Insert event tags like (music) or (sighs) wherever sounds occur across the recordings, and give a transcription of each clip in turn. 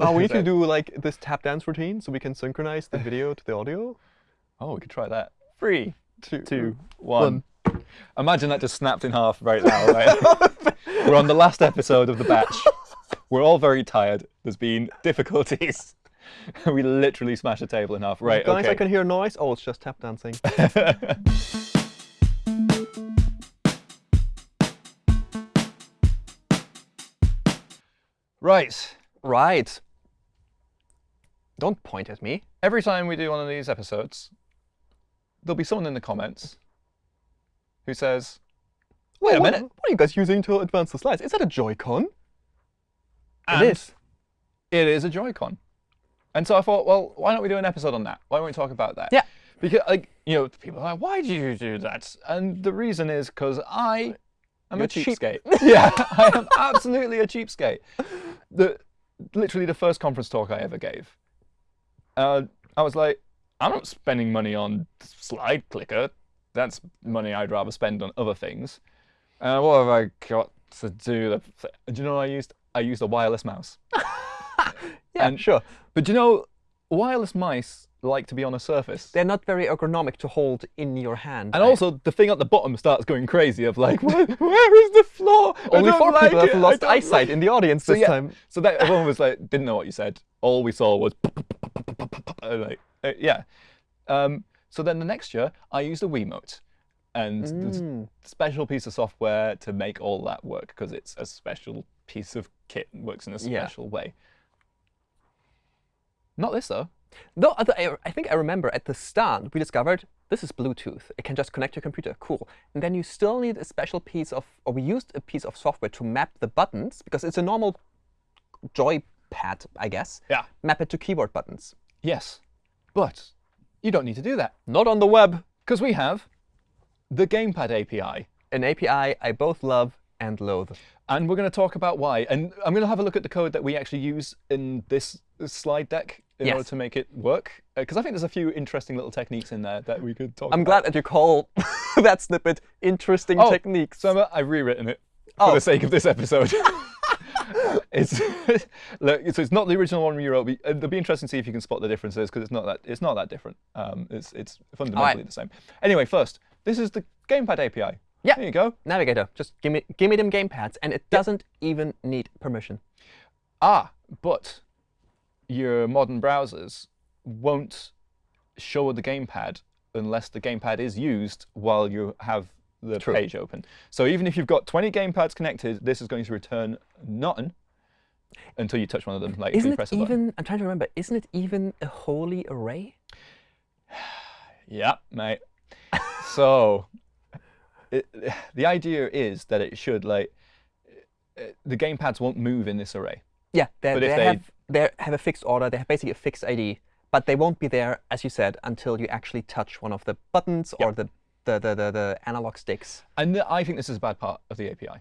Oh, we need to (laughs) do like this tap dance routine so we can synchronize the video to the audio. (laughs) Oh, we could try that. Three, Two, two, one. Imagine that just snapped in half right now. Right? (laughs) We're on the last episode of the batch. We're all very tired. There's been difficulties. we literally smashed the table in half. Right, Guys, okay. I can hear noise. Oh, it's just tap dancing. Right. right. Don't point at me. Every time we do one of these episodes, there'll be someone in the comments who says, Wait a what, minute. What are you guys using to advance the slides? Is that a Joy-Con? It is. It is a Joy-Con. And so I thought, well, why don't we do an episode on that? Why don't we talk about that? Yeah. Because, like, you know, people are like, why do you do that? And the reason is because I am You're a cheap. cheapskate. (laughs) yeah, I am absolutely a cheapskate. The, literally the first conference talk I ever gave, uh, I was like, I'm not spending money on slide clicker. That's money I'd rather spend on other things. Uh, what have I got to do? Do you know what I used? I used a wireless mouse. (laughs) Yeah, And- sure. But do you know, wireless mice like to be on a surface. They're not very ergonomic to hold in your hand. And I- also, the thing at the bottom starts going crazy of like, (laughs) where, where is the floor? Only four like people it. have lost eyesight like-" in the audience So this yeah, time. so that everyone was like, didn't know what you said. All we saw was like, uh, yeah. Um, so then the next year, I used a Wiimote, and Mm. a special piece of software to make all that work because it's a special piece of kit and works in a Yeah. special way. Not this though. No, I, th- I- I think I remember at the start we discovered this is Bluetooth. It can just connect to your computer. Cool. And then you still need a special piece of, or we used a piece of software to map the buttons because it's a normal joypad, I guess. Yeah. Map it to keyboard buttons. Yes, but you don't need to do that. Not on the web. Because we have the Gamepad API. An API I both love and loathe. And we're going to talk about why. And I'm going to have a look at the code that we actually use in this slide deck in Yes. order to make it work. Uh, because I think there's a few interesting little techniques in there that we could talk I'm about. glad that you call (laughs) that snippet interesting Oh, techniques. So I've rewritten it oh. for Oh. the sake of this episode. (laughs) it's (laughs) look, so it's not the original one we wrote. It'll be interesting to see if you can spot the differences because it's not that it's not that different. Um, it's it's fundamentally the same. Anyway, first, this is the Gamepad API. Yeah. There you go. Navigator, just give me, give me them gamepads, and it doesn't even need permission. Ah, but your modern browsers won't show the gamepad unless the gamepad is used while you have the True. page open. So even if you've got 20 gamepads connected, this is going to return nothing until you touch one of them, like if Isn't you it press a button. even? I'm trying to remember. Isn't it even a holey array? (sighs) Yeah, mate. (laughs) so it, (sighs) the idea is that it should like uh, the gamepads won't move in this array. Yeah, they, they, have they have a fixed order. They have basically a fixed ID, but they won't be there, as you said, until you actually touch one of the buttons or the the, the, the, the analog sticks. And th- I think this is a bad part of the API.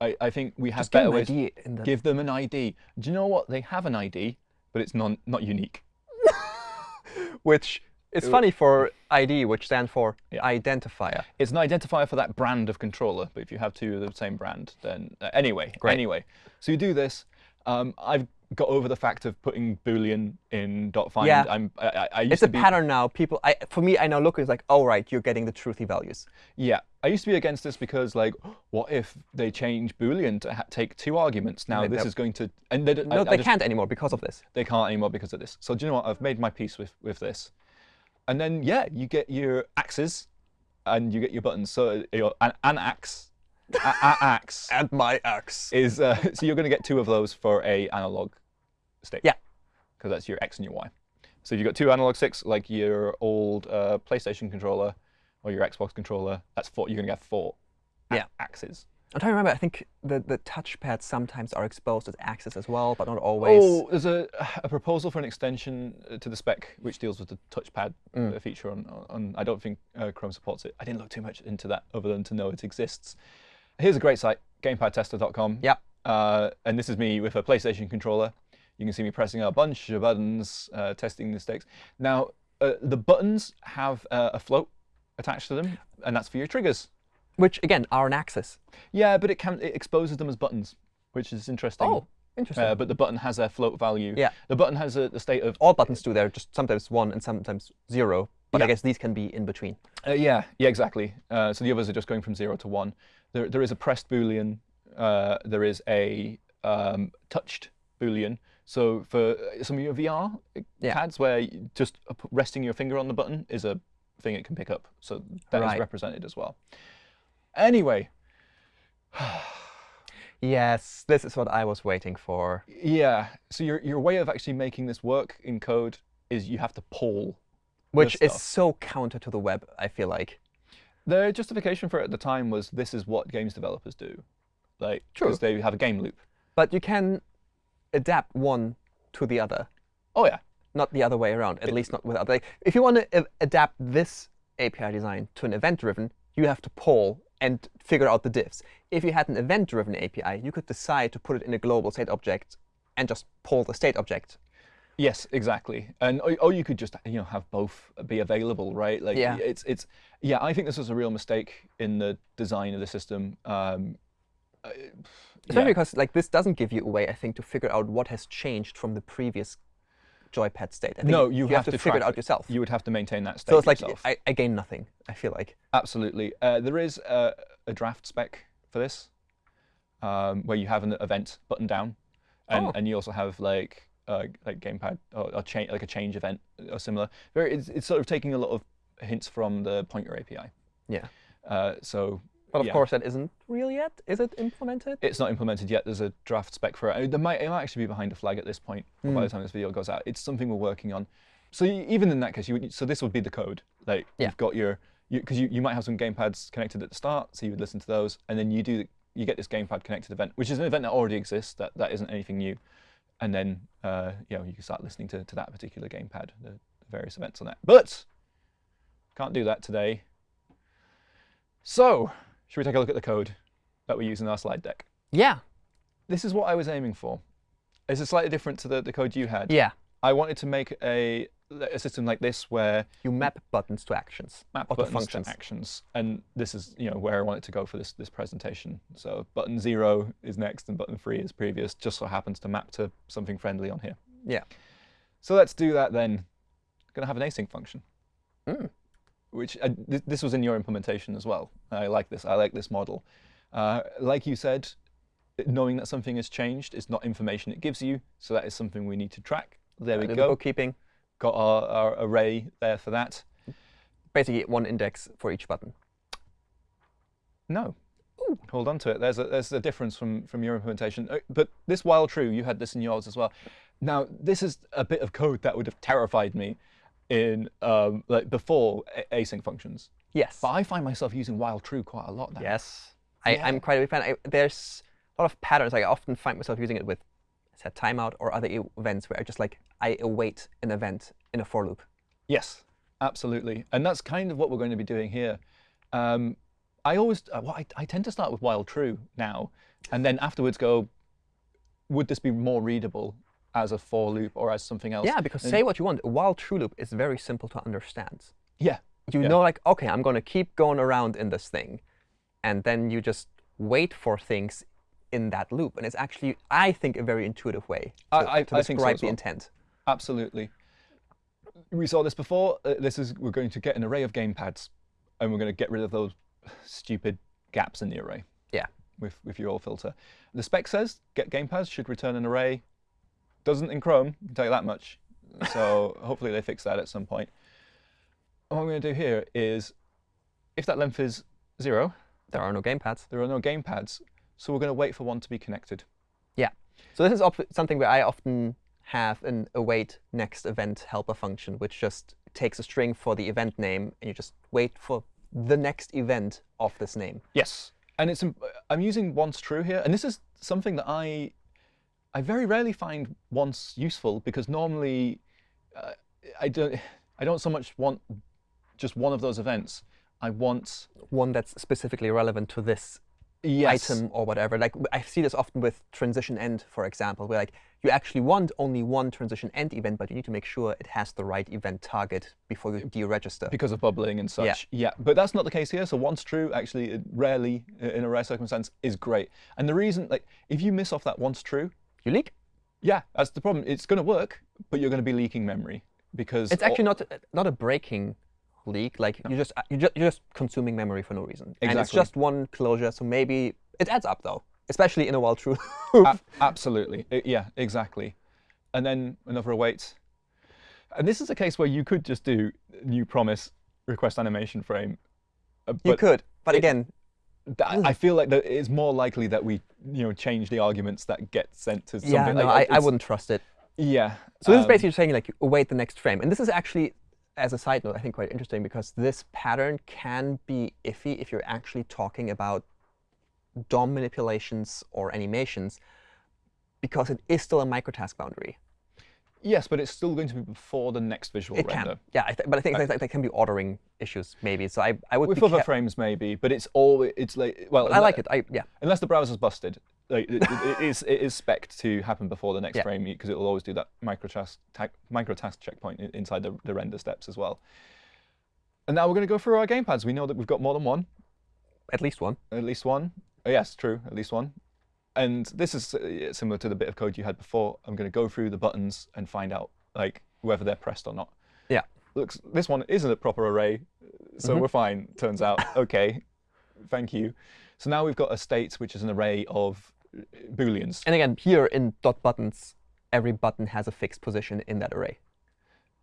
I, I think we have Just better ways. The. Give them an ID. Do you know what? They have an ID, but it's non, not unique. (laughs) which is funny for ID, which stands for Yeah. identifier. It's an identifier for that brand of controller. But if you have two of the same brand, then uh, anyway, Great. anyway. So you do this. Um, I've got over the fact of putting boolean in dot .find. Yeah. I'm, I, I- I used It's to a be, pattern now. People, I, for me, I now look. It's like, oh right, you're getting the truthy values. Yeah, I used to be against this because, like, what if they change boolean to ha- take two arguments? Now this is going to, and they, don't- I- No, I they just- can't anymore because of this. they can't anymore because of this. So do you know what? I've made my peace with with this, and then yeah, you get your axes, and you get your buttons. So your an, an axe, axe And my axe. is uh, so you're going to get two of those for a analog stick. Yeah. because that's your X and your Y. So if you've got two analog sticks, like your old uh, PlayStation controller or your Xbox controller, that's four. You're going to get four Yeah. axes. I'm trying to remember. I think the the touchpads sometimes are exposed as axes as well, but not always. Oh, there's a, a proposal for an extension uh, to the spec which deals with the touchpad Mm. uh, feature on, on. I don't think uh, Chrome supports it. I didn't look too much into that other than to know it exists. Here's a great site, GamepadTester.com. Yep. Uh, and this is me with a PlayStation controller. You can see me pressing a bunch of buttons, uh, testing the sticks. Now, uh, the buttons have uh, a float attached to them, and that's for your triggers. Which again are an axis. Yeah, but it can it exposes them as buttons, which is interesting. Oh, Interesting. Uh, but the button has a float value. Yeah. The button has a, the state of All buttons do. They're just sometimes one and sometimes zero. But I guess these can be in between. Uh, yeah, yeah, exactly. Uh, so the others are just going from zero to one. There, there is a pressed boolean. Uh, there is a um, touched boolean. So for some of your VR Yeah. CADs, where just resting your finger on the button is a thing it can pick up. So that is Right. represented as well. Anyway, Yes, this is what I was waiting for. yeah. So your your way of actually making this work in code is you have to pull. Which is so counter to the web, I feel like. The justification for it at the time was this is what games developers do, like because they have a game loop. But you can adapt one to the other, Oh yeah. not the other way around, at least not without. Like, if you want to adapt this API design to an event-driven, you have to poll and figure out the diffs. If you had an event-driven API, you could decide to put it in a global state object and just poll the state object. Yes, exactly. And or, or you could just you know have both be available, right? Like Yeah. it's it's yeah. I think this was a real mistake in the design of the system. Um, uh, Especially yeah. because like this doesn't give you a way, I think, to figure out what has changed from the previous joypad state. I think No, you, have, to, figure it out yourself. You would have to maintain that state so it's like. I, I gain nothing. I feel like. Absolutely. Uh, there is a, a draft spec for this, um, where you have an event button down, and, Oh. and you also have like uh, like gamepad or, or cha- like a change event or similar. Very, it's, it's sort of taking a lot of hints from the pointer API. Yeah. Uh, so But of yeah. course, that isn't real yet. Is it implemented? it's not implemented yet. There's a draft spec for it. There might, it might actually be behind a flag at this point or by Hmm. the time this video goes out. It's something we're working on. So you, even in that case, you would, so this would be the code. Like Yeah. you've got your because you, you, might have some gamepads connected at the start, so you would listen to those, and then you do you get this gamepad connected event, which is an event that already exists. That that isn't anything new. And then uh, you know you can start listening to, to that particular gamepad, the, the various events on that. But can't do that today. So should we take a look at the code that we use in our slide deck? Yeah. this is what I was aiming for. It's slightly different to the, the code you had. Yeah. I wanted to make a, a system like this where You map buttons to actions map buttons functions. to actions, and this is you know where I wanted to go for this this presentation. So button zero is next, and button three is previous. Just so happens to map to something friendly on here. Yeah. So let's do that then. going to have an async function, Mm. which uh, th this was in your implementation as well. I like this. I like this model. Uh, like you said, knowing that something has changed is not information it gives you, so that is something we need to track. There we Uh, the go. Bookkeeping. Got our, our array there for that. Basically, one index for each button. No. Hold on to it. There's a, there's a difference from, from your implementation. Uh, But this while true, you had this in yours as well. Now, this is a bit of code that would have terrified me in um, like before async functions. Yes. But I find myself using while true quite a lot now. Yes. I, Yeah. I'm quite a big fan. I, there's a lot of patterns. Like, I often find myself using it with set timeout or other events where I just like I await an event in a for loop. Yes, absolutely. And that's kind of what we're going to be doing here. Um, I always, uh, well, I, I tend to start with while true now, and then afterwards go, would this be more readable as a for loop or as something else? Yeah, because And- say what you want. A while true loop is very simple to understand. Yeah, You Yeah. know, like, OK, I'm going to keep going around in this thing. And then you just wait for things in that loop. And it's actually, I think, a very intuitive way to, I- I- to I think so describe the well. intent. Absolutely. We saw this before. Uh, this is we're going to get an array of gamepads, and we're going to get rid of those stupid gaps in the array. Yeah. With with your filter. The spec says get gamepads should return an array. Doesn't in Chrome. I can tell you that much. So (laughs) hopefully they fix that at some point. What I'm going to do here is, if that length is zero, There are no gamepads. there are no gamepads. So we're going to wait for one to be connected. Yeah. So this is something where I often have an await next event helper function, which just takes a string for the event name, and you just wait for the next event of this name. Yes, and it's im- I'm using once true here, and this is something that I I very rarely find once useful because normally uh, I don't I don't so much want just one of those events. I want One that's specifically relevant to this yes, item or whatever. Like I see this often with transition end, for example, where like you actually want only one transition end event, but you need to make sure it has the right event target before you deregister. because of bubbling and such. Yeah, yeah. but that's not the case here. So once true, actually, it rarely in a rare circumstance is great. And the reason, like, if you miss off that once true, You leak. Yeah, that's the problem. It's going to work, but you're going to be leaking memory because It's actually not not a breaking leak. Like you just you just you're just consuming memory for no reason. Exactly. And it's just one closure, so maybe it adds up though, especially in a while true. (laughs) Absolutely. I- yeah, exactly. And then another await. And this is a case where you could just do new promise request animation frame. uh, you could, but it- again, I feel like that it's more likely that we, you know, change the arguments that get sent to something. yeah, no, like, I, I wouldn't trust it. Yeah. So this is um, basically saying like await the next frame, and this is actually, as a side note, I think quite interesting because this pattern can be iffy if you're actually talking about DOM manipulations or animations, because it is still a microtask boundary. Yes, but it's still going to be before the next visual It render. can, yeah, I th but I think that, that can be ordering issues maybe. So I, I would With other frames, maybe, but it's all it's like well. I like it. I yeah. unless the browser's busted. Like, it, it- is it is spec to happen before the next Yeah. frame because it will always do that microtask ta- microtask checkpoint inside the, the render steps as well. And now we're going to go through our gamepads. We know that we've got more than one, At least one. at least one. Oh, yes, true, at least one. And this is uh, similar to the bit of code you had before. I'm going to go through the buttons and find out like whether they're pressed or not. Yeah. Looks this one isn't a proper array, so Mhm. we're fine. Turns out, okay, thank you. So now we've got a state which is an array of booleans. And again, here in dot buttons, every button has a fixed position in that array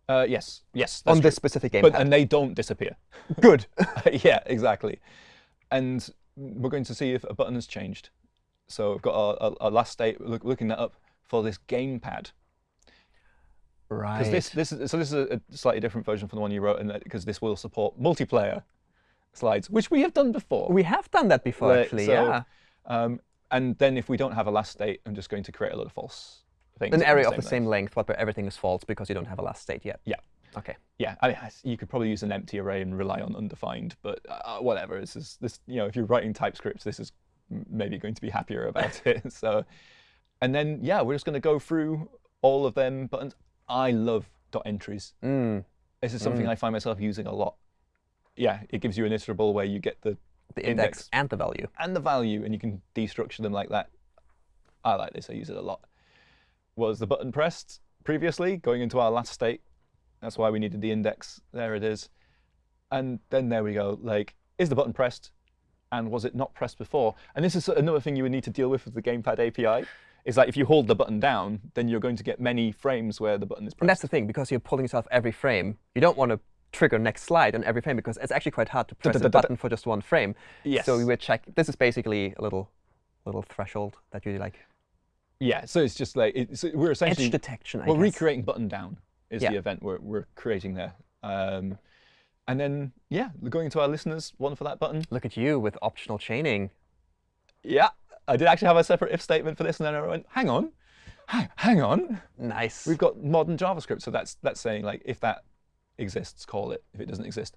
Uh, yes, yes, that's on true. this specific gamepad. But and they don't disappear. (laughs) Good. (laughs) yeah, exactly. And we're going to see if a button has changed. So we've got our, our, our last state. Look, looking that up for this gamepad. right. This, this is, so this is a, slightly different version from the one you wrote, because this will support multiplayer slides, which we have done before. we have done that before, Right, actually. so yeah. Um, and then if we don't have a last state, I'm just going to create a lot of false things. An array of the length. same length, but where everything is false because you don't have a last state yet. Yeah. OK. Yeah, I mean, you could probably use an empty array and rely on undefined, but uh, whatever. This is this. You know, if you're writing TypeScript, this is maybe going to be happier about (laughs) it. So, and then yeah, we're just going to go through all of them buttons. I love dot entries. Mm, This is something Mm. I find myself using a lot. Yeah, it gives you an iterable where you get the the index, Index. and the value. and the value, and you can destructure them like that. I like this. I use it a lot. Was the button pressed previously, going into our last state? That's why we needed the index. There it is. And then there we go. Like, is the button pressed? And was it not pressed before? And this is another thing you would need to deal with with the Gamepad API. Is that if you hold the button down, then you're going to get many frames where the button is And pressed. that's the thing, because you're pulling yourself every frame, you don't want to trigger next slide on every frame because it's actually quite hard to press a Da-da-da-da-da. button for just one frame. Yes. So we would check. This is basically a little little threshold that you like yeah. So it's just like it's, we're essentially edge detection. I Well, guess. recreating button down is Yeah. the event we're, we're creating there. Um, and then, yeah, going to our listeners, one for that button. Look at you with optional chaining. Yeah, I did actually have a separate if statement for this, and then I went, hang on, hang, hang on. Nice. We've got modern JavaScript, so that's that's saying like if that exists, call it. If it doesn't exist,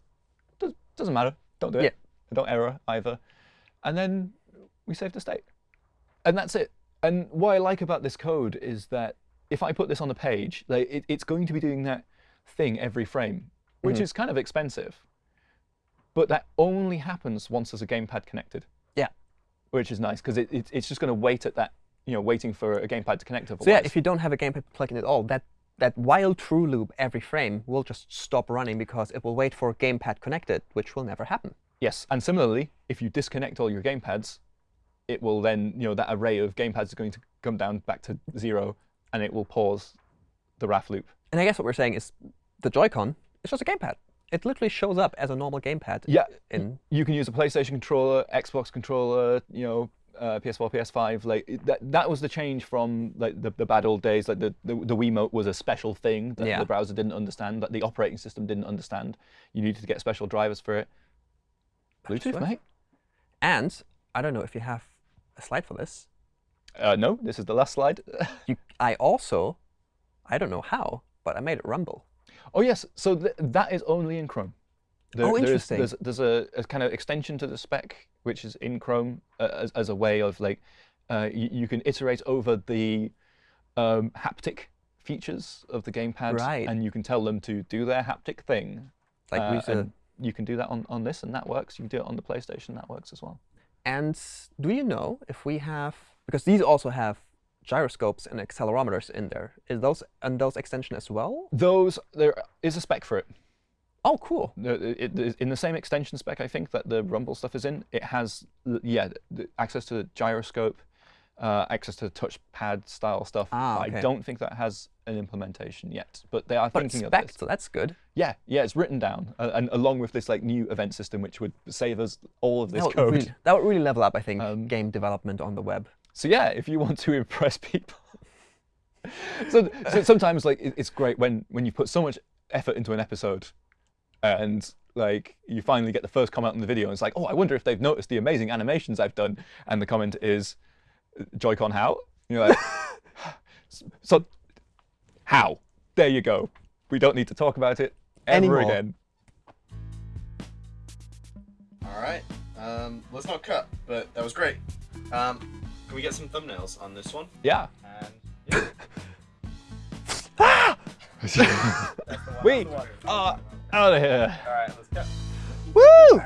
does, doesn't matter. Don't do it. Yeah. Don't error either. And then we save the state, and that's it. And what I like about this code is that if I put this on the page, like it, it's going to be doing that thing every frame, which Mhm. is kind of expensive. But that only happens once there's a gamepad connected Yeah. which is nice because it, it, it's just going to wait at that, you know, waiting for a gamepad to connect. so yeah, if you don't have a gamepad plugin at all, that that while true loop every frame will just stop running because it will wait for gamepad connected, which will never happen. yes, and similarly, if you disconnect all your gamepads, it will then, you know, that array of gamepads is going to come down back to zero, and it will pause the RAF loop. And I guess what we're saying is the Joy-Con is just a gamepad. It literally shows up as a normal gamepad. Yeah, In you can use a PlayStation controller, Xbox controller, you know, uh, PS4, PS5. Like that, that was the change from like the, the bad old days. Like the, the the Wiimote was a special thing that Yeah. the browser didn't understand, that the operating system didn't understand. You needed to get special drivers for it. Bluetooth, mate. and I don't know if you have a slide for this. Uh, no, this is the last slide. (laughs) You, I also, I don't know how, but I made it rumble. oh yes, so th that is only in Chrome. There, Oh, there is- interesting. there's there's a, a kind of extension to the spec which is in Chrome uh, as, as a way of like uh, you, you can iterate over the um, haptic features of the gamepad, Right. and you can tell them to do their haptic thing. Like Uh, we you can do that on, on this, and that works. You can do it on the PlayStation, that works as well. And do you know if we have, because these also have gyroscopes and accelerometers in there. Is those and those extension as well? Those there is a spec for it. Oh, cool. It, it, in the same extension spec, I think that the Rumble stuff is in. It has yeah access to the gyroscope, uh, access to touchpad style stuff. Ah, okay. I don't think that has an implementation yet, but they are But thinking it's of spec, this. so that's good. Yeah, yeah, it's written down, uh, and along with this like new event system, which would save us all of this That code. really, that would really level up, I think, Um, game development on the web. So yeah, if you want to (laughs) impress people. so, so sometimes like it- it's great when when you put so much effort into an episode, and like you finally get the first comment on the video, and it's like, oh, I wonder if they've noticed the amazing animations I've done, and the comment is, Joy-Con how? And you're like, (laughs) so how? There you go. We don't need to talk about it ever Anymore. again. All right. Um, let's not cut, but that was great. Um, can we get some thumbnails on this one? Yeah. And yeah, (laughs) Wait, uh, out of here. All right, let's go. Woo!